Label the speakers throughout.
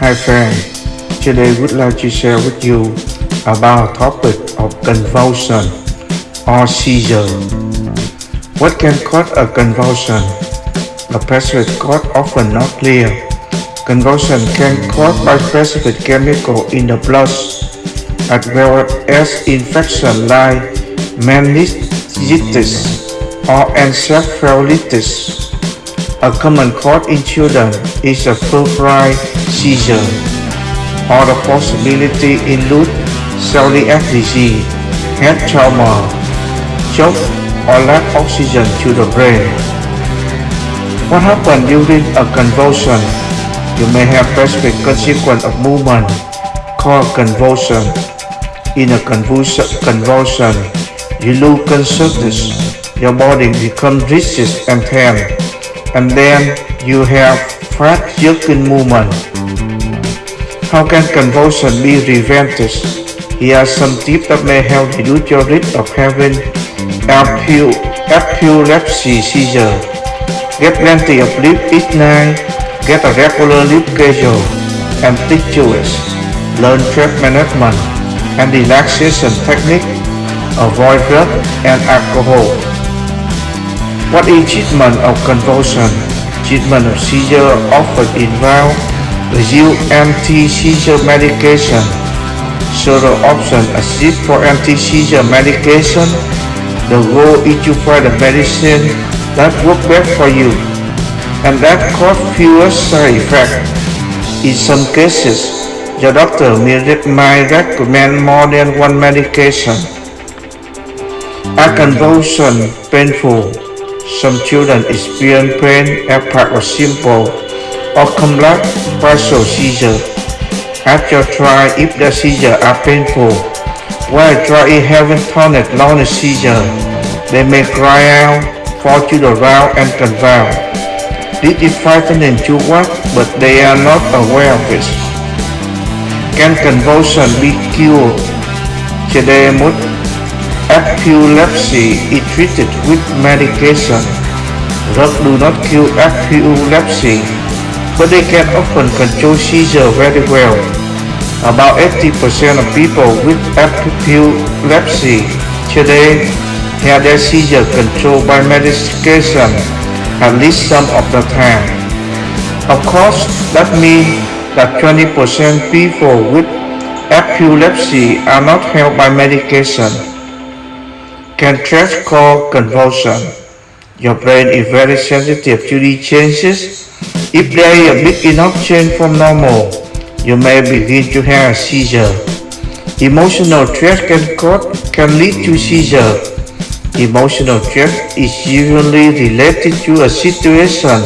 Speaker 1: Hi friends, today would like to share with you about topic of convulsion or seizure. What can cause a convulsion? The specific cause often not clear. Convulsion can cause by specific chemical in the blood as well as infection like meningitis or encephalitis. A common cause in children is a febrile seizure, or the possibility include celiac disease, head trauma, shock, or lack of oxygen to the brain. What happens during a convulsion? You may have specific consequence of movement called convulsion. In a convulsion, convulsion you lose consciousness, your body becomes rigid and tense and then you have jerking movement. How can convulsion be prevented? Here are some tips that may help reduce your risk of having epilepsy seizure. Get plenty of sleep each night, get a regular sleep schedule, and rituals. Learn stress management and relaxation technique. Avoid drugs and alcohol. What is treatment of convulsion? Treatment of seizure often involves the use anti-seizure medication. Several options exist for anti-seizure medication. The goal is to find a medicine that works best for you and that cause fewer side effects. In some cases, the doctor might recommend more than one medication. A convulsion painful? Some children experience pain as part of simple or complex partial seizure. After try if the seizure are painful, while trying having tonic-clonic seizure, they may cry out, fall to the ground and convulse. This is frightening to watch, but they are not aware of it. Can convulsion be cured? Today, Epilepsy is treated with medication. Drugs do not cure epilepsy, but they can often control seizure very well. About 80% of people with epilepsy today have their seizure controlled by medication at least some of the time. Of course, that means that 20% people with epilepsy are not helped by medication can stress cause convulsion. Your brain is very sensitive to these changes. If there is a big enough change from normal, you may begin to have a seizure. Emotional stress can, cause, can lead to seizure. Emotional stress is usually related to a situation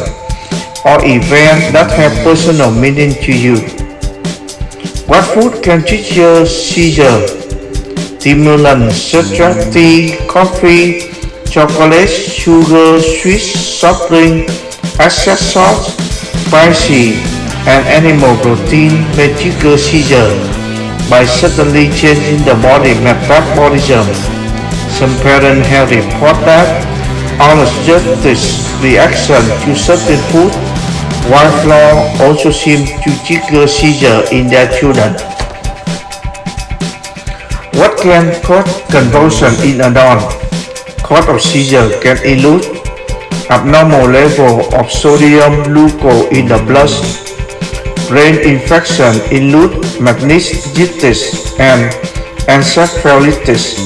Speaker 1: or event that have personal meaning to you. What food can trigger seizure? Stimulants such as tea, coffee, chocolate, sugar, sweet, soft drink, excess salt, spicy, and animal protein may trigger seizure by suddenly changing the body metabolism. Some parents have reported that allergic reaction to certain food, while flour also seems to trigger seizure in their children. What can cause convulsion in adults? Cause of seizure can include abnormal level of sodium glucose in the blood, brain infection include meningitis and encephalitis,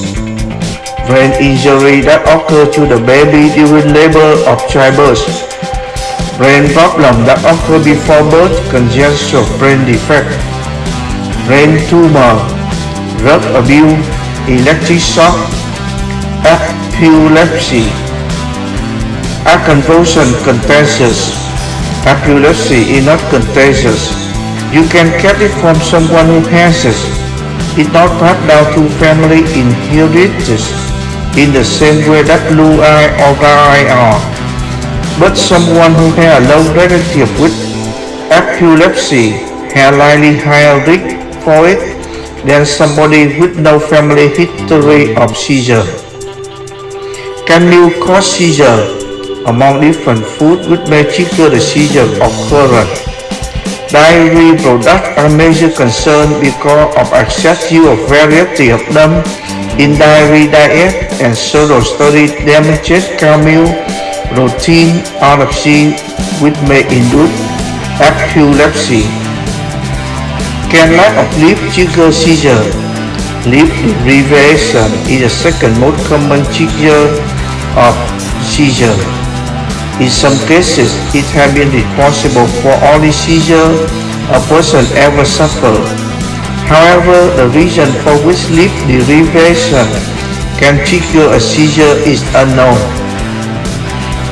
Speaker 1: brain injury that occur to the baby during labor of childbirth, brain problem that occur before birth, congenital brain defect, brain tumor, drug abuse, electric shock, epilepsy. A convulsion contagious. Epilepsy is not contagious. You can get it from someone who has it. It not passed down to family inheritance in the same way that blue eye or eye are. But someone who has a low relative with epilepsy has likely higher risk for it than somebody with no family history of seizure. Can you cause seizure? Among different foods which may trigger the seizure occurrence, Dairy products are major concern because of excess use of variety of them in dairy diet and several studies demonstrate camel protein RFC which may induce epilepsy. Can lack of lip trigger seizure. Lip deprivation is the second most common trigger of seizure. In some cases, it has been responsible for all the seizure a person ever suffered. However, the reason for which sleep deprivation uh, can trigger a seizure is unknown.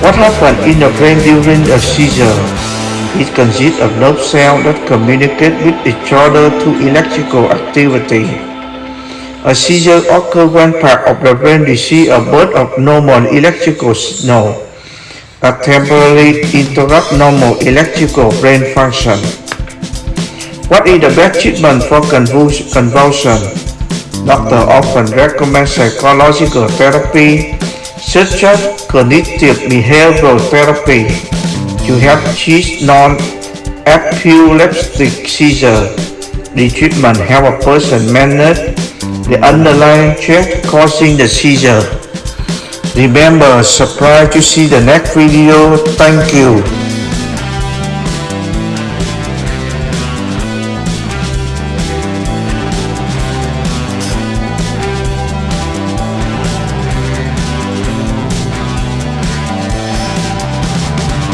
Speaker 1: What happens in the brain during a seizure? It consists of nerve cells that communicate with each other through electrical activity. A seizure occurs when part of the brain receives a burst of normal electrical signal that temporarily interrupts normal electrical brain function. What is the best treatment for convulsion? Doctor often recommend psychological therapy such as cognitive behavioral therapy to help treat non-epileptic seizure. The treatment help a person manage the underlying threat causing the seizure. Remember, subscribe to see the next video. Thank you.